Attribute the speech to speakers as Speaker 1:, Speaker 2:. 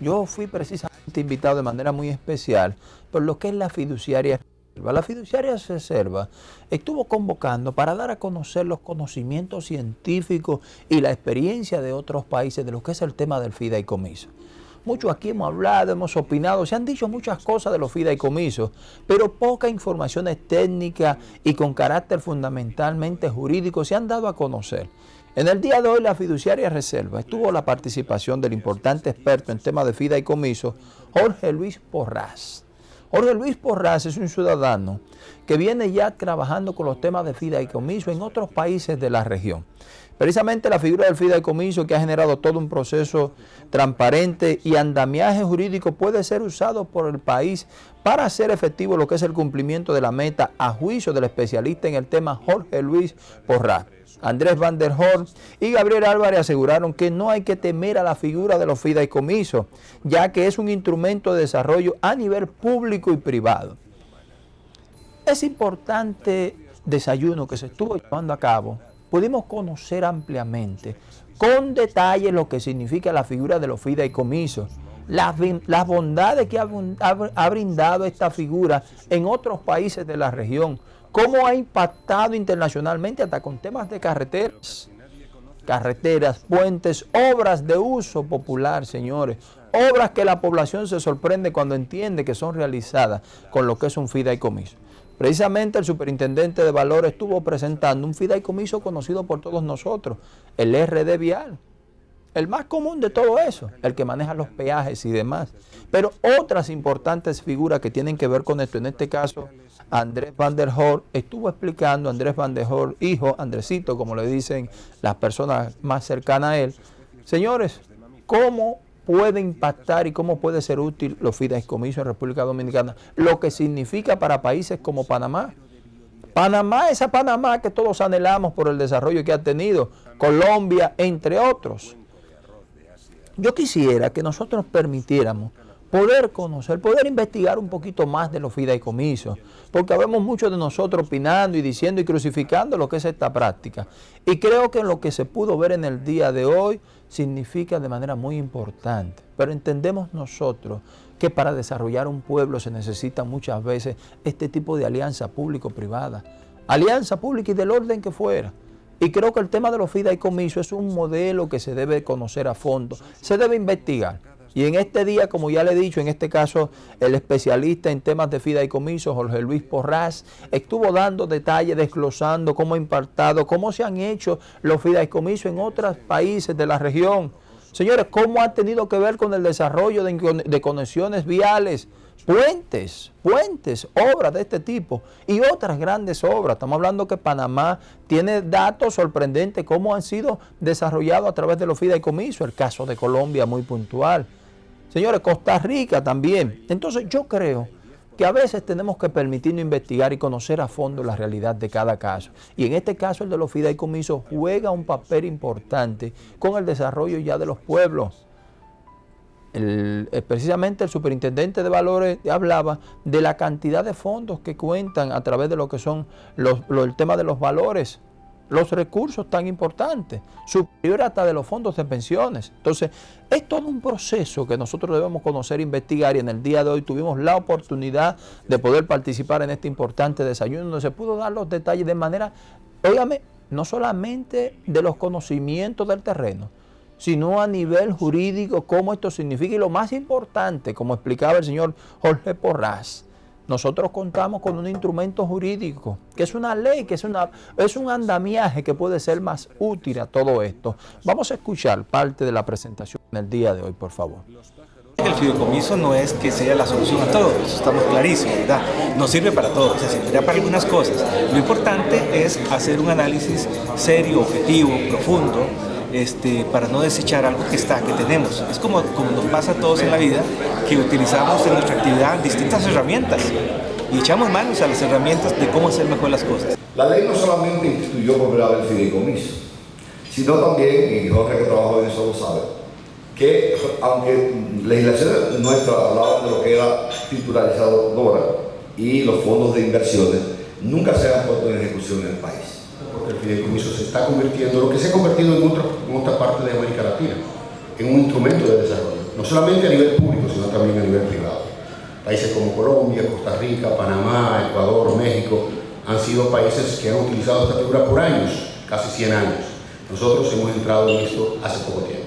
Speaker 1: Yo fui precisamente invitado de manera muy especial por lo que es la fiduciaria la fiduciaria reserva estuvo convocando para dar a conocer los conocimientos científicos y la experiencia de otros países de lo que es el tema del fideicomiso. Muchos aquí hemos hablado, hemos opinado, se han dicho muchas cosas de los fideicomisos, pero pocas informaciones técnicas y con carácter fundamentalmente jurídico se han dado a conocer. En el día de hoy la fiduciaria reserva estuvo la participación del importante experto en temas de fideicomiso, Jorge Luis Porras. Jorge Luis Porras es un ciudadano que viene ya trabajando con los temas de fideicomiso en otros países de la región. Precisamente la figura del fideicomiso que ha generado todo un proceso transparente y andamiaje jurídico puede ser usado por el país para hacer efectivo lo que es el cumplimiento de la meta a juicio del especialista en el tema Jorge Luis Porras. Andrés Van der y Gabriel Álvarez aseguraron que no hay que temer a la figura de los fideicomisos, ya que es un instrumento de desarrollo a nivel público y privado. Ese importante desayuno que se estuvo llevando a cabo, pudimos conocer ampliamente, con detalle lo que significa la figura de los fideicomisos, las, bondades que ha brindado esta figura en otros países de la región, cómo ha impactado internacionalmente hasta con temas de carreteras, carreteras, puentes, obras de uso popular, señores, obras que la población se sorprende cuando entiende que son realizadas con lo que es un fideicomiso. Precisamente el superintendente de Valores estuvo presentando un fideicomiso conocido por todos nosotros, el RD Vial. El más común de todo eso, el que maneja los peajes y demás. Pero otras importantes figuras que tienen que ver con esto, en este caso Andrés Van der Hoor estuvo explicando, Andrés Van der Hoor, hijo, Andresito, como le dicen las personas más cercanas a él, señores, cómo puede impactar y cómo puede ser útil los fideicomisos en República Dominicana, lo que significa para países como Panamá. Panamá, esa Panamá que todos anhelamos por el desarrollo que ha tenido, Colombia, entre otros. Yo quisiera que nosotros permitiéramos poder conocer, poder investigar un poquito más de los fideicomisos, porque vemos muchos de nosotros opinando y diciendo y crucificando lo que es esta práctica. Y creo que lo que se pudo ver en el día de hoy significa de manera muy importante. Pero entendemos nosotros que para desarrollar un pueblo se necesita muchas veces este tipo de alianza público-privada, alianza pública y del orden que fuera. Y creo que el tema de los fideicomisos es un modelo que se debe conocer a fondo, se debe investigar. Y en este día, como ya le he dicho, en este caso el especialista en temas de fideicomiso, Jorge Luis Porras, estuvo dando detalles, desglosando cómo ha impactado, cómo se han hecho los fideicomisos en otros países de la región. Señores, cómo ha tenido que ver con el desarrollo de, conexiones viales, puentes, puentes, obras de este tipo y otras grandes obras. Estamos hablando que Panamá tiene datos sorprendentes cómo han sido desarrollados a través de los fideicomisos, el caso de Colombia muy puntual. Señores, Costa Rica también. Entonces yo creo que a veces tenemos que permitirnos investigar y conocer a fondo la realidad de cada caso. Y en este caso el de los fideicomisos juega un papel importante con el desarrollo ya de los pueblos. Eh, precisamente el superintendente de valores hablaba de la cantidad de fondos que cuentan a través de lo que son el tema de los valores los recursos tan importantes, superior hasta de los fondos de pensiones. Entonces, es todo un proceso que nosotros debemos conocer investigar y en el día de hoy tuvimos la oportunidad de poder participar en este importante desayuno donde se pudo dar los detalles de manera, óigame, no solamente de los conocimientos del terreno, sino a nivel jurídico, cómo esto significa y lo más importante, como explicaba el señor Jorge Porras, nosotros contamos con un instrumento jurídico, que es una ley, que es, una, es un andamiaje que puede ser más útil a todo esto. Vamos a escuchar parte de la presentación en el día de hoy, por favor.
Speaker 2: El fideicomiso no es que sea la solución a todo, estamos clarísimos, ¿verdad? No sirve para todo, se serviría para algunas cosas. Lo importante es hacer un análisis serio, objetivo, profundo, este, para no desechar algo que está, que tenemos. Es como, como nos pasa a todos en la vida, que utilizamos en nuestra actividad distintas herramientas y echamos manos a las herramientas de cómo hacer mejor las cosas.
Speaker 3: La ley no solamente instituyó por primera vez el fideicomiso, sino también, y Jorge que trabajó en eso lo sabe, que aunque legislación nuestra hablaba de lo que era titularizadora y los fondos de inversiones, nunca se han puesto en ejecución en el país
Speaker 4: porque el fideicomiso se está convirtiendo, lo que se ha convertido en otra, parte de América Latina, en un instrumento de desarrollo. no solamente a nivel público, sino también a nivel privado. Países como Colombia, Costa Rica, Panamá, Ecuador, México, han sido países que han utilizado esta figura por años, casi 100 años. Nosotros hemos entrado en esto hace poco tiempo.